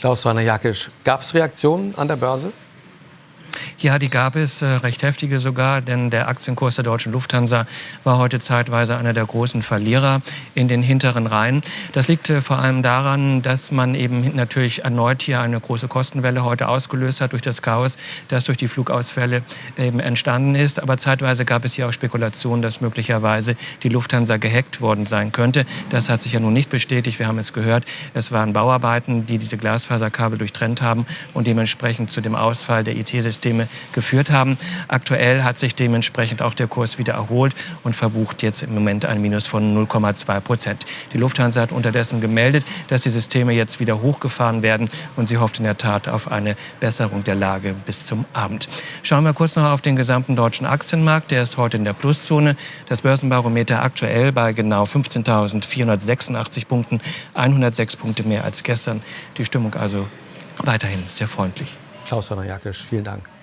Klaus-Rainer Jakisch, gab es Reaktionen an der Börse? Ja, die gab es, äh, recht heftige sogar, denn der Aktienkurs der deutschen Lufthansa war heute zeitweise einer der großen Verlierer in den hinteren Reihen. Das liegt äh, vor allem daran, dass man eben natürlich erneut hier eine große Kostenwelle heute ausgelöst hat durch das Chaos, das durch die Flugausfälle eben entstanden ist. Aber zeitweise gab es hier auch Spekulationen, dass möglicherweise die Lufthansa gehackt worden sein könnte. Das hat sich ja nun nicht bestätigt. Wir haben es gehört. Es waren Bauarbeiten, die diese Glasfaserkabel durchtrennt haben und dementsprechend zu dem Ausfall der IT-Systeme geführt haben. Aktuell hat sich dementsprechend auch der Kurs wieder erholt und verbucht jetzt im Moment ein Minus von 0,2 Prozent. Die Lufthansa hat unterdessen gemeldet, dass die Systeme jetzt wieder hochgefahren werden und sie hofft in der Tat auf eine Besserung der Lage bis zum Abend. Schauen wir kurz noch auf den gesamten deutschen Aktienmarkt. Der ist heute in der Pluszone. Das Börsenbarometer aktuell bei genau 15.486 Punkten, 106 Punkte mehr als gestern. Die Stimmung also weiterhin sehr freundlich. Klaus-Rainer Jakisch, vielen Dank.